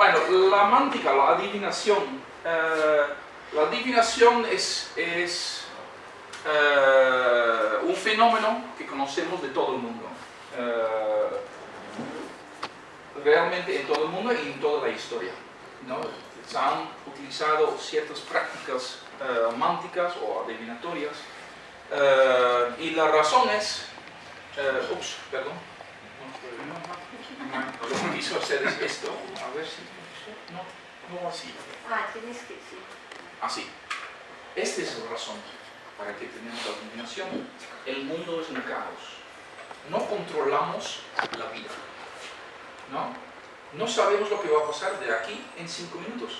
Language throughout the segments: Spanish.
bueno, la mántica, la adivinación. eh, la adivinación es, es eh, un fenómeno que conocemos de todo el mundo. Eh, realmente en todo el mundo y en toda la historia. ¿no? Se han utilizado ciertas prácticas mánticas o adivinatorias y la razón es... ups, perdón. Lo que quiso hacer es esto. A ver si... No, no así. Ah, tienes que, sí. Así. Esta es la razón para que tenemos la adivinación. El mundo es un caos. No controlamos la vida. ¿No? No sabemos lo que va a pasar de aquí en cinco minutos.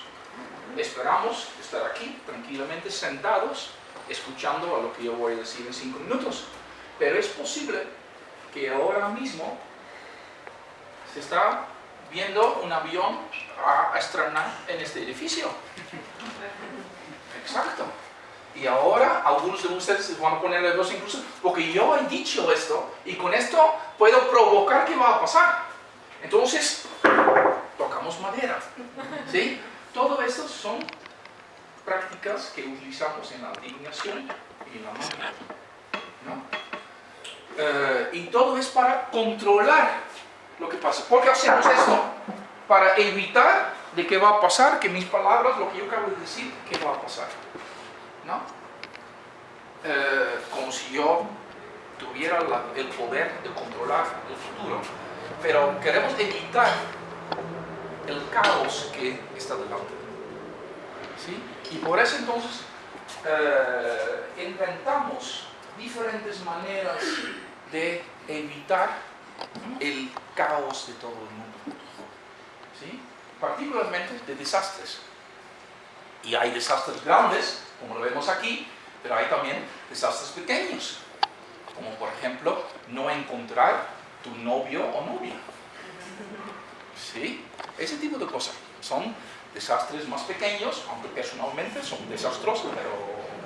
Esperamos estar aquí tranquilamente sentados escuchando a lo que yo voy a decir en cinco minutos. Pero es posible que ahora mismo se está viendo un avión a, estrenar en este edificio. Exacto. Y ahora algunos de ustedes se van a poner nerviosos incluso porque yo he dicho esto y con esto puedo provocar que va a pasar. Entonces, tocamos madera. ¿Sí? Todo esto son prácticas que utilizamos en la adivinación y en la magia. ¿no? Eh, y todo es para controlar lo que pasa. ¿Por qué hacemos esto? Para evitar de qué va a pasar, que mis palabras, lo que yo acabo de decir, qué va a pasar. ¿No? Eh, como si yo tuviera la- el poder de controlar el futuro. Pero queremos evitar el caos que está delante. ¿Sí? Y por eso entonces eh, inventamos diferentes maneras de evitar el caos de todo el mundo. ¿Sí? Particularmente de desastres. Y hay desastres grandes, como lo vemos aquí, pero hay también desastres pequeños. Como por ejemplo, no encontrar tu novio o novia. ¿Sí? Ese tipo de cosas. Son desastres más pequeños, aunque personalmente son desastrosos, pero...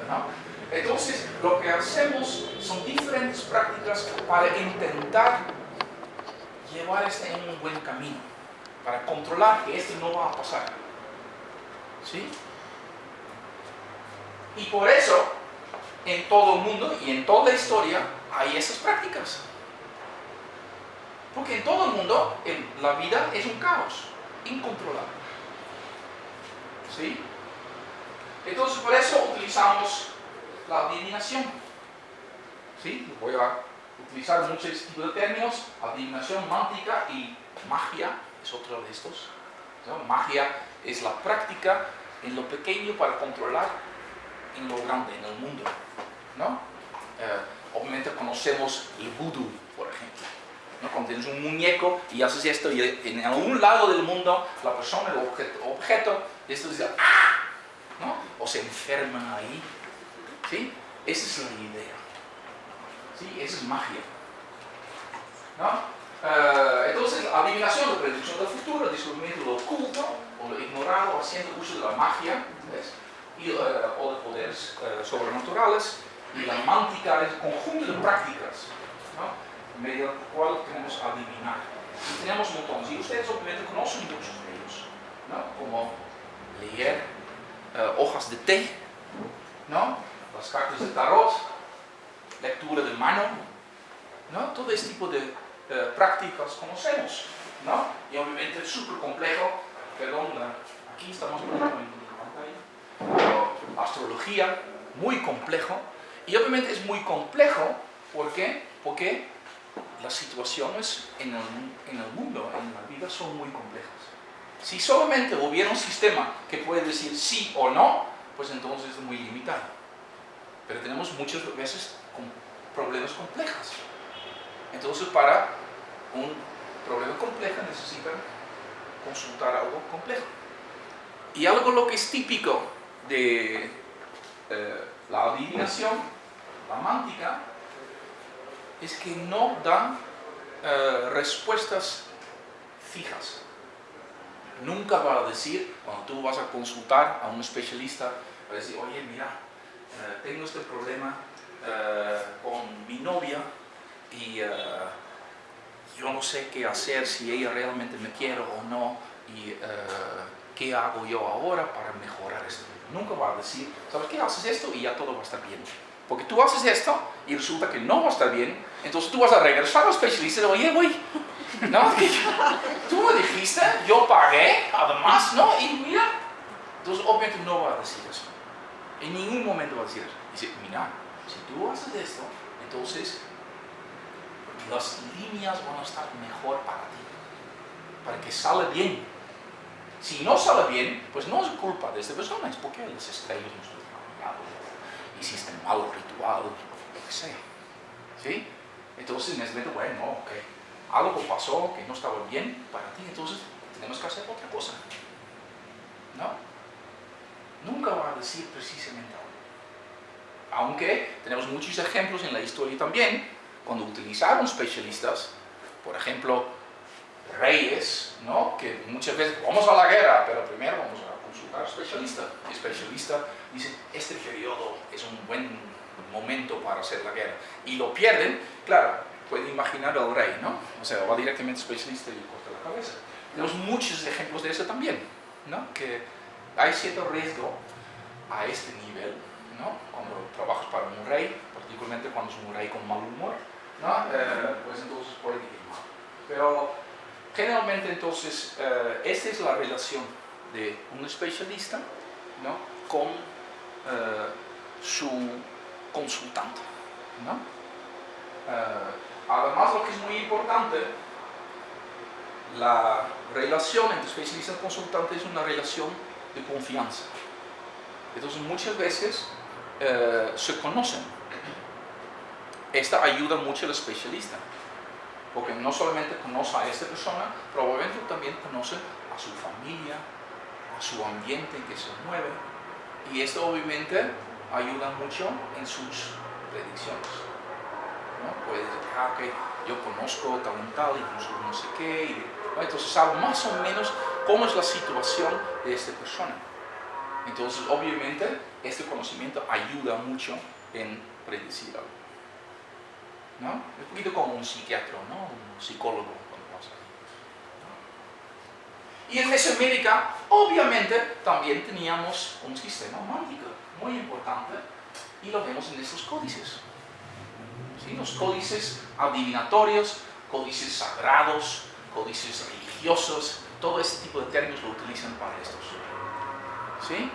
¿no? Entonces, lo que hacemos son diferentes prácticas para intentar llevar este en un buen camino, para controlar que esto no va a pasar. ¿Sí? Y por eso, en todo el mundo y en toda la historia, hay esas prácticas. Porque en todo el mundo la vida es un caos, incontrolable. ¿Sí? Entonces por eso utilizamos la adivinación. ¿Sí? Voy a utilizar muchos tipos de términos, adivinación mántica y magia es otro de estos. ¿no? Magia es la práctica en lo pequeño para controlar en lo grande, en el mundo. ¿no? Eh, obviamente conocemos el vudú, por ejemplo. ¿no? Cuando tienes un muñeco y haces esto y en algún lado del mundo la persona, el objeto, objeto esto dice ¡ah! ¿no? O se enferma ahí. ¿Sí? Esa es la idea. ¿Sí? Esa es magia. ¿No? Eh, entonces, adivinación, la predicción del futuro, el descubrimiento de lo oculto o lo ignorado, haciendo uso de la magia ¿ves? Y, eh, o de poderes eh, sobrenaturales. Y la mántica es el conjunto de prácticas ¿no? mediante el cual tenemos adivinar. Y tenemos montones. Y ustedes obviamente conocen muchos de ellos, ¿no? como leer hojas de té, ¿no? las cartas de tarot, lectura de mano, ¿no? todo este tipo de eh, prácticas conocemos. ¿no? Y obviamente es súper complejo, perdón, aquí estamos poniendo en la pantalla, pero astrología, muy complejo, y obviamente es muy complejo, ¿por qué? Porque las situaciones en el, en el mundo, en la vida, son muy complejas. Si solamente hubiera un sistema que puede decir sí o no, pues entonces es muy limitado. Pero tenemos muchas veces problemas complejos. Entonces para un problema complejo necesitan consultar algo complejo. Y algo lo que es típico de eh, la adivinación, la mántica, es que no dan eh, respuestas fijas. Nunca va a decir, cuando tú vas a consultar a un especialista, va a decir, oye, mira, eh, tengo este problema con mi novia y eh, yo no sé qué hacer, si ella realmente me quiere o no, y eh, ¿qué hago yo ahora para mejorar esto? Nunca va a decir, ¿sabes qué? Haces esto y ya todo va a estar bien. Porque tú haces esto y resulta que no va a estar bien, entonces tú vas a regresar al especialista y decir, oye, güey, no, tú me dijiste, yo pagué, además, ¿no? Y mira, entonces obviamente no va a decir eso. En ningún momento va a decir eso. Dice, mira, si tú haces esto, entonces las líneas van a estar mejor para ti, para que salga bien. Si no sale bien, pues no es culpa de esta persona, es porque las estrellas no están trabajando, hiciste mal ritual, lo que sea. ¿Sí? Entonces en ese momento, bueno, ok, algo pasó que no estaba bien para ti, entonces tenemos que hacer otra cosa. ¿No? Nunca va a decir precisamente algo. Aunque tenemos muchos ejemplos en la historia también, cuando utilizaron especialistas, por ejemplo, reyes, ¿no? que muchas veces vamos a la guerra, pero primero vamos a consultar al especialista. El especialista dice, este periodo es un buen momento para hacer la guerra. Y lo pierden, claro, pueden imaginar al rey, ¿no? O sea, va directamente al especialista y corta la cabeza. Tenemos muchos ejemplos de eso también, ¿no? Que hay cierto riesgo a este nivel, ¿no? Cuando trabajas para un rey, particularmente cuando es un rey con mal humor, ¿no? Eh, pues entonces mal. Pero generalmente entonces, eh, esta es la relación de un especialista, ¿no? Con eh, su consultante, ¿no? además, lo que es muy importante, la relación entre especialista y consultante es una relación de confianza. Entonces muchas veces eh, se conocen. Esta ayuda mucho al especialista, porque no solamente conoce a esta persona, probablemente también conoce a su familia, a su ambiente en que se mueve, y esto obviamente ayuda mucho en sus predicciones. ¿no? Puede decir, ah, ok, yo conozco tal y tal, y conozco no sé qué, y, entonces sabe más o menos cómo es la situación de esta persona. Entonces, obviamente, este conocimiento ayuda mucho en predecir algo. ¿No? Un poquito como un psiquiatra, ¿no? Un psicólogo cuando pasa. Y en Mesoamérica, obviamente, también teníamos un sistema mágico muy importante y lo vemos en estos códices. ¿Sí? Los códices adivinatorios, códices sagrados, códices religiosos, todo este tipo de términos lo utilizan para estos. ¿Sí?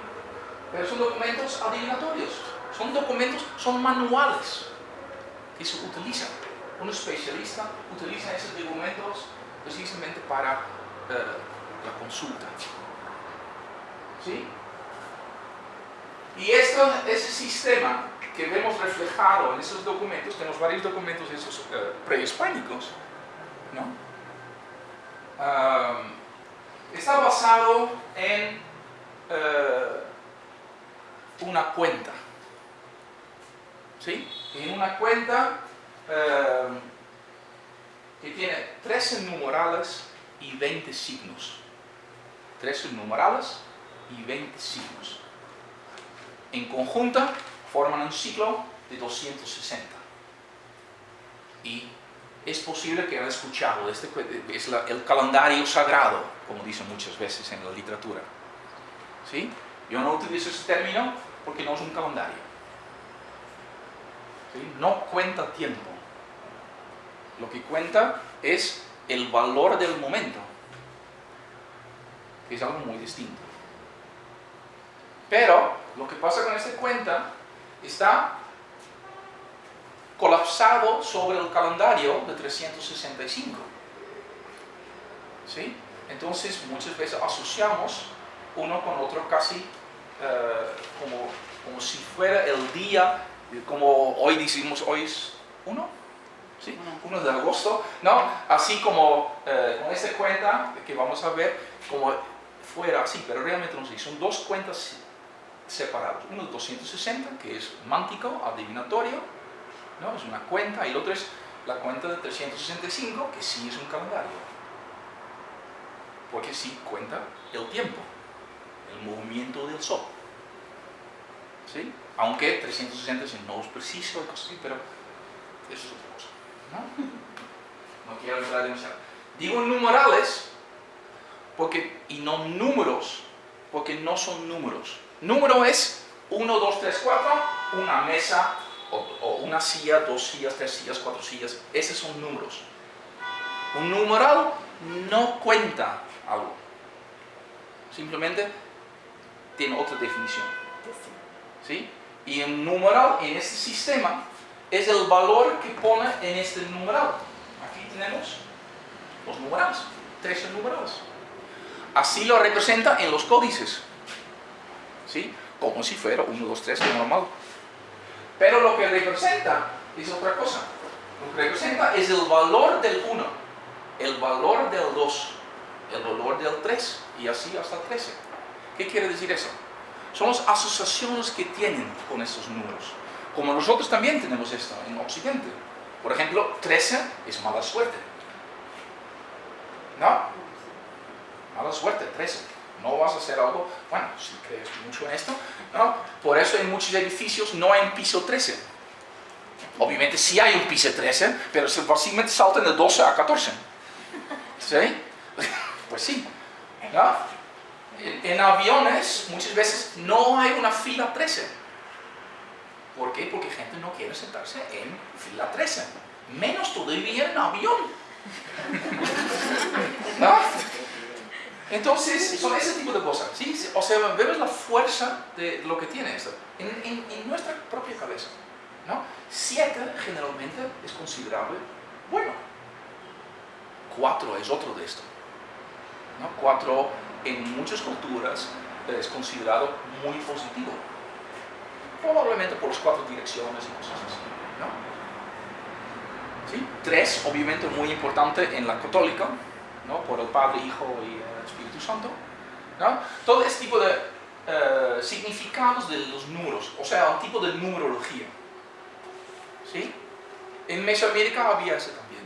Pero son documentos adivinatorios, son documentos, son manuales que se utilizan. Un especialista utiliza esos documentos precisamente para eh, la consulta. ¿Sí? Y esto, ese sistema que vemos reflejado en esos documentos, tenemos varios documentos esos uh, prehispánicos, ¿no? está basado en eh, una cuenta. ¿Sí? En una cuenta eh, que tiene 13 numerales y 20 signos. 13 numerales y 20 signos. En conjunto forman un ciclo de 260. Y es posible que hayan escuchado, este, es el calendario sagrado, como dicen muchas veces en la literatura. Yo no utilizo ese término porque no es un calendario. No cuenta tiempo. Lo que cuenta es el valor del momento, que es algo muy distinto. Pero lo que pasa con esta cuenta está colapsado sobre el calendario de 365. ¿Sí? Entonces muchas veces asociamos uno con otro casi eh, como, como si fuera el día, como hoy decimos, hoy es uno, ¿sí? 1 de agosto, ¿no? Así como eh, con esta cuenta que vamos a ver, como fuera así, pero realmente no sé, son dos cuentas separadas. Uno de 260, que es mántico, adivinatorio, ¿no? Es una cuenta, y el otro es la cuenta de 365, que sí es un calendario. Porque sí cuenta el tiempo, el movimiento del sol. ¿Sí? Aunque 360 no es preciso, pero eso es otra cosa. ¿no? quiero entrar demasiado. Digo numerales porque, y no números, porque no son números. Número es 1, 2, 3, 4, una mesa, o, una silla, dos sillas, tres sillas, cuatro sillas. Esos son números. Un numeral no cuenta algo. Simplemente tiene otra definición. ¿Sí? Y un numeral en este sistema es el valor que pone en este numeral. Aquí tenemos los numerales, 13 numerales. Así lo representa en los códices. ¿Sí? Como si fuera 1, 2, 3, normal. Pero lo que representa es otra cosa. Lo que representa es el valor del 1, el valor del 2, el valor del 3 y así hasta el 13. ¿Qué quiere decir eso? Son las asociaciones que tienen con estos números. Como nosotros también tenemos esto en Occidente. Por ejemplo, 13 es mala suerte. ¿No? Mala suerte, 13. No vas a hacer algo, bueno, si crees mucho en esto, ¿no? Por eso en muchos edificios no hay un piso 13. Obviamente sí hay un piso 13, pero fácilmente saltan de 12 a 14. ¿Sí? Pues sí. ¿no? En, aviones muchas veces no hay una fila 13. ¿Por qué? Porque gente no quiere sentarse en fila 13. Menos todavía en avión. ¿No? Entonces, son ese tipo de cosas. ¿sí? O sea, vemos la fuerza de lo que tiene esto en, en, nuestra propia cabeza. ¿no? Siete generalmente es considerable bueno. Cuatro es otro de esto. ¿no? Cuatro en muchas culturas es considerado muy positivo. Probablemente por las cuatro direcciones y cosas así. ¿no? ¿Sí? Tres, obviamente muy importante en la católica, ¿no? por el Padre, Hijo y el Espíritu Santo. ¿no? Todo este tipo de eh, significados de los números, o sea, un tipo de numerología. ¿Sí? En Mesoamérica había ese también.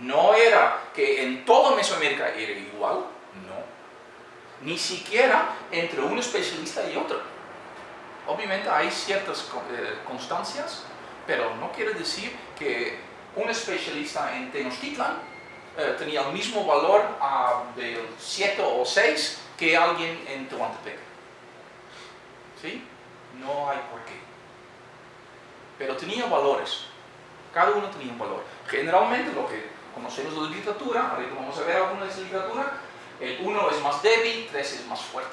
No era que en toda Mesoamérica era igual. Ni siquiera entre un especialista y otro. Obviamente hay ciertas eh, constancias, pero no quiere decir que un especialista en Tenochtitlan eh, tenía el mismo valor uh, del 7 o 6 que alguien en Tehuantepec. ¿Sí? No hay por qué. Pero tenía valores. Cada uno tenía un valor. Generalmente lo que conocemos de literatura, ahorita vamos a ver alguna de el 1 es más débil, 3 es más fuerte.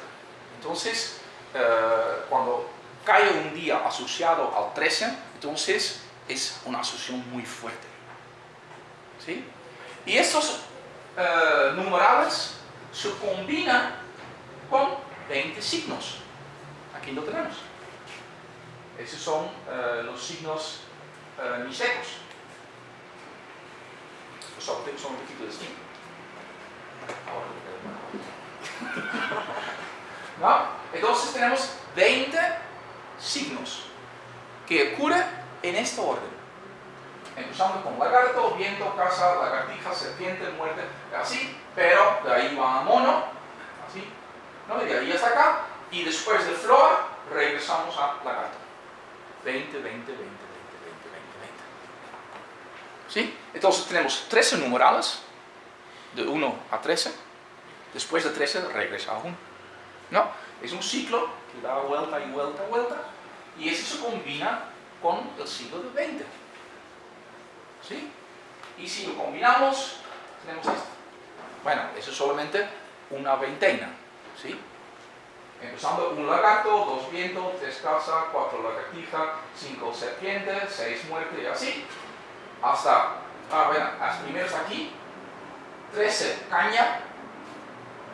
Entonces, eh, cuando cae un día asociado al 13, entonces es una asociación muy fuerte. ¿Sí? Y estos uh, numerales se combinan con 20 signos. Aquí lo tenemos. Esos son uh, los signos uh, misecos. Los son un poquito distintos. ¿No? Entonces tenemos 20 signos que ocurren en esta orden empezando con lagarto, viento, casa, lagartija, serpiente, muerte, así, pero de ahí va a mono, así, ¿no? y de ahí hasta acá, y después de flor regresamos a lagarto. 20, 20, 20, 20, 20, 20, 20. ¿Sí? Entonces tenemos 13 numerales, de 1 a 13, después de 13 regresa a 1. ¿No? Es un ciclo que da vuelta y vuelta y vuelta, y eso se combina con el siglo de 20. ¿Sí? Y si lo combinamos, tenemos esto. Bueno, eso es solamente una veintena. ¿Sí? Empezando un lagarto, dos vientos, tres casas, cuatro lagartijas, cinco serpientes, seis muertes y así. Hasta, ah, bueno, hasta primero hasta aquí, 13 caña.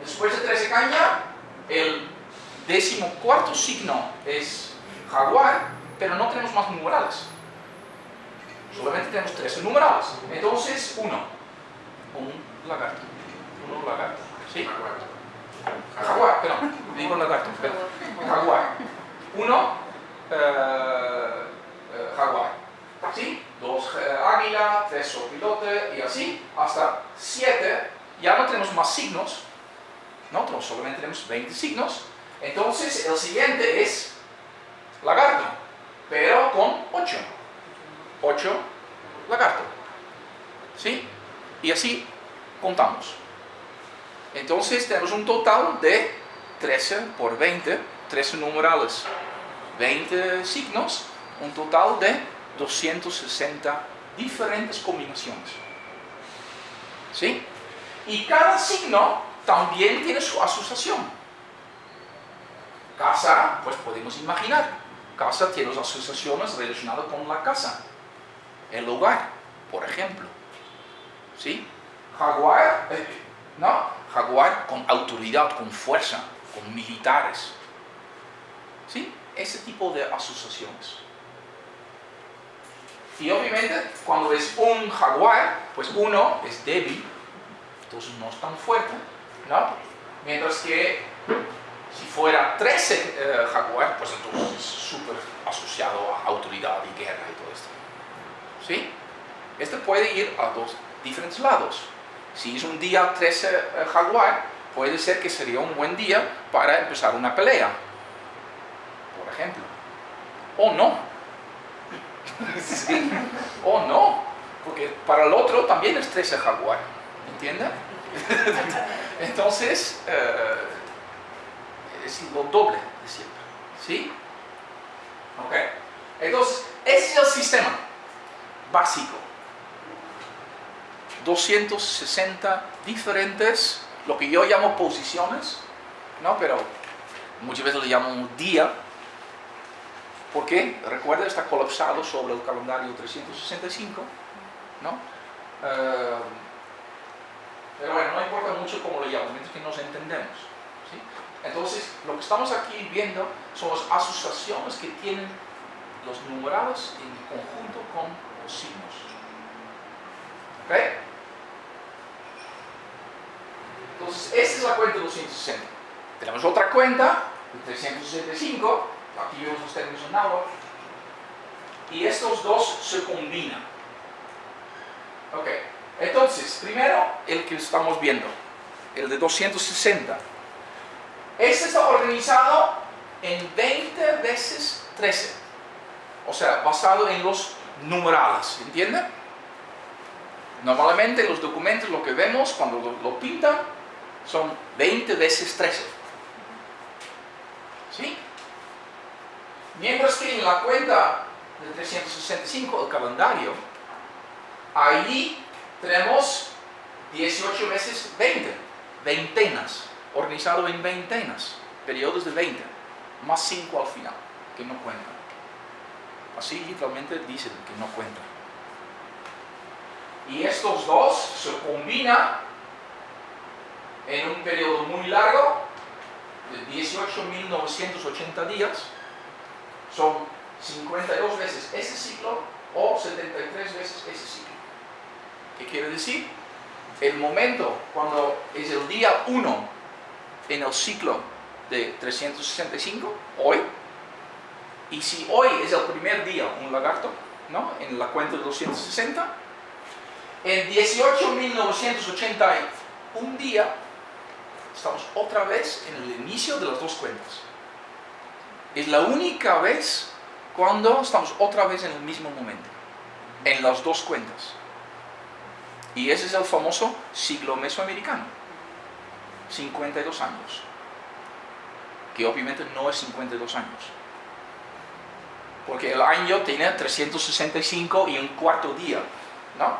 Después de 13 caña, el décimo cuarto signo es jaguar, pero no tenemos más numerales. Solamente tenemos tres numerados. Entonces, uno, un lagarto. Uno lagarto. ¿Sí? Jaguar, perdón, digo lagarto, perdón. Jaguar. Uno, eh, eh, jaguar. ¿Sí? Dos eh, águila, tres sopilote y así, hasta siete. Ya no tenemos más signos, Solamente tenemos 20 signos. Entonces, el siguiente es lagarto, pero con 8. 8 lagarto. ¿Sí? Y así contamos. Entonces tenemos un total de 13 por 20, 13 numerales, 20 signos, un total de 260 diferentes combinaciones. ¿Sí? Y cada signo también tiene su asociación. Casa, pues podemos imaginar, casa tiene las asociaciones relacionadas con la casa, el hogar, por ejemplo. ¿Sí? Jaguar, eh, ¿no? Jaguar con autoridad, con fuerza, con militares. ¿Sí? Ese tipo de asociaciones. Y obviamente, cuando es un jaguar, pues uno es débil, entonces no es tan fuerte, ¿no? Mientras que si fuera 13 eh, jaguar, pues entonces es súper asociado a autoridad y guerra y todo esto. ¿Sí? Este puede ir a dos diferentes lados. Si es un día 13 eh, jaguar, puede ser que sería un buen día para empezar una pelea, por ejemplo. O no. sí. O no. Porque para el otro también es 13 jaguar. ¿Entiende? Entonces, eh, es lo doble de siempre. ¿Sí? Ok. Entonces, ese es el sistema básico. 260 diferentes, lo que yo llamo posiciones, ¿no? Pero muchas veces le llamo un día, porque, recuerda, está colapsado sobre el calendario 365, ¿no? Eh, pero bueno, no importa mucho cómo lo llamo, mientras que nos entendemos. ¿sí? Entonces, lo que estamos aquí viendo son las asociaciones que tienen los numerados en conjunto con los signos. ¿Ok? Entonces, esta es la cuenta de 260. Tenemos otra cuenta, de 365, aquí vemos los términos en agua, y estos dos se combinan. Ok, entonces, primero el que estamos viendo, el de 260. Este está organizado en 20 veces 13, o sea, basado en los numerales, ¿entiende? Normalmente en los documentos lo que vemos cuando lo, lo pintan son 20 veces 13. ¿Sí? Mientras que en la cuenta de 365, el calendario, ahí tenemos 18 veces 20, veintenas, organizado en veintenas, periodos de 20, más 5 al final, que no cuentan. Así literalmente dicen que no cuentan. Y estos dos se combinan en un periodo muy largo, de 18.980 días, son 52 veces ese ciclo o 73 veces ese ciclo. ¿Qué quiere decir? El momento cuando es el día 1 en el ciclo de 365, hoy, y si hoy es el primer día, un lagarto, ¿no? En la cuenta de 260, en 18.981 día estamos otra vez en el inicio de las dos cuentas. Es la única vez cuando estamos otra vez en el mismo momento, en las dos cuentas. Y ese es el famoso siglo mesoamericano, 52 años, que obviamente no es 52 años, porque el año tiene 365 y un cuarto día, ¿no?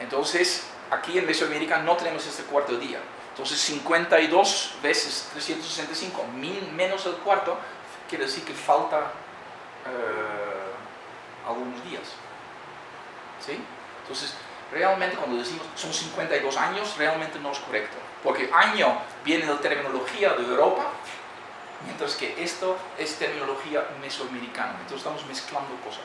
Entonces, aquí en Mesoamérica no tenemos este cuarto día, entonces 52 veces 365 menos el cuarto quiere decir que falta eh, algunos días. ¿Sí? Entonces, realmente cuando decimos son 52 años, realmente no es correcto. Porque año viene de terminología de Europa, mientras que esto es terminología mesoamericana. Entonces estamos mezclando cosas.